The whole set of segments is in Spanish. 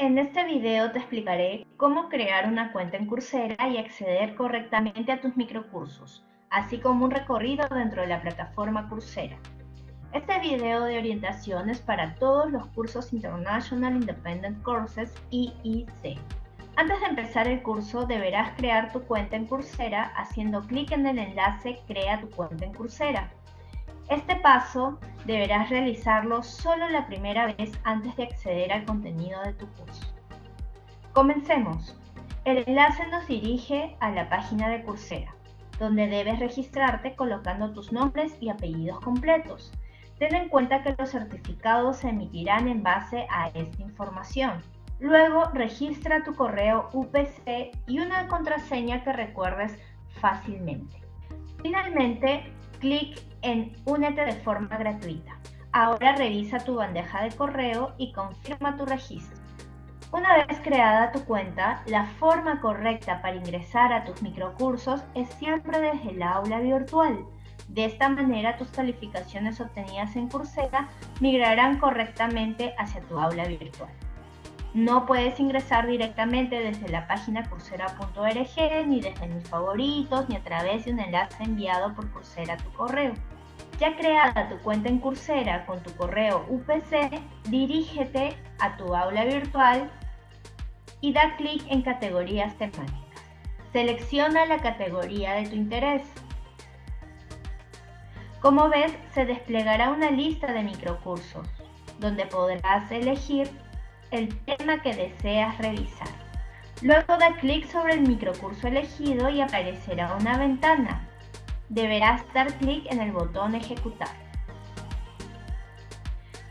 En este video te explicaré cómo crear una cuenta en Coursera y acceder correctamente a tus microcursos, así como un recorrido dentro de la plataforma Coursera. Este video de orientación es para todos los cursos International Independent Courses IIC. Antes de empezar el curso deberás crear tu cuenta en Coursera haciendo clic en el enlace Crea tu cuenta en Coursera. Este paso deberás realizarlo solo la primera vez antes de acceder al contenido de tu curso. Comencemos. El enlace nos dirige a la página de Coursera, donde debes registrarte colocando tus nombres y apellidos completos. Ten en cuenta que los certificados se emitirán en base a esta información. Luego registra tu correo UPC y una contraseña que recuerdes fácilmente. Finalmente, clic en Únete de forma gratuita. Ahora revisa tu bandeja de correo y confirma tu registro. Una vez creada tu cuenta, la forma correcta para ingresar a tus microcursos es siempre desde el aula virtual. De esta manera tus calificaciones obtenidas en Coursera migrarán correctamente hacia tu aula virtual. No puedes ingresar directamente desde la página coursera.org, ni desde mis favoritos, ni a través de un enlace enviado por Coursera a tu correo. Ya creada tu cuenta en Coursera con tu correo UPC, dirígete a tu aula virtual y da clic en categorías temáticas. Selecciona la categoría de tu interés. Como ves, se desplegará una lista de microcursos, donde podrás elegir el tema que deseas revisar. Luego da clic sobre el microcurso elegido y aparecerá una ventana. Deberás dar clic en el botón Ejecutar.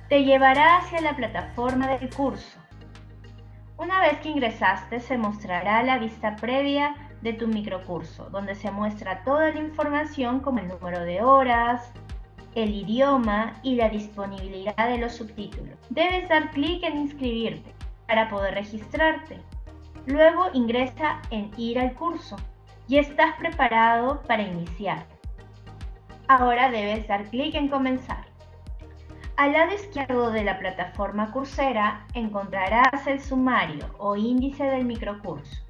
Te llevará hacia la plataforma del curso. Una vez que ingresaste se mostrará la vista previa de tu microcurso, donde se muestra toda la información como el número de horas, el idioma y la disponibilidad de los subtítulos. Debes dar clic en inscribirte para poder registrarte. Luego ingresa en ir al curso y estás preparado para iniciar. Ahora debes dar clic en comenzar. Al lado izquierdo de la plataforma Coursera encontrarás el sumario o índice del microcurso,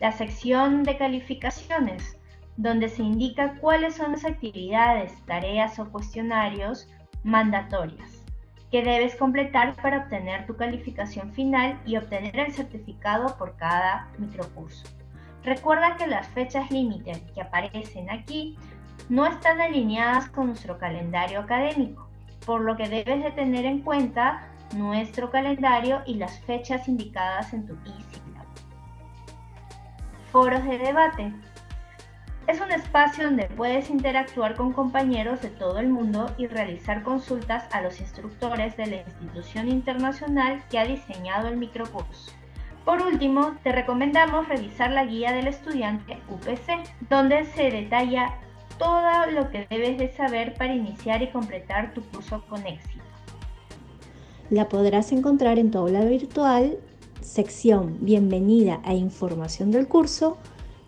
la sección de calificaciones, donde se indica cuáles son las actividades, tareas o cuestionarios mandatorias que debes completar para obtener tu calificación final y obtener el certificado por cada microcurso. Recuerda que las fechas límite que aparecen aquí no están alineadas con nuestro calendario académico, por lo que debes de tener en cuenta nuestro calendario y las fechas indicadas en tu easy Foros de debate. Es un espacio donde puedes interactuar con compañeros de todo el mundo y realizar consultas a los instructores de la institución internacional que ha diseñado el microcurso. Por último, te recomendamos revisar la guía del estudiante UPC, donde se detalla todo lo que debes de saber para iniciar y completar tu curso con éxito. La podrás encontrar en tu aula virtual, sección Bienvenida a información del curso,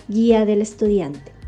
guía del estudiante.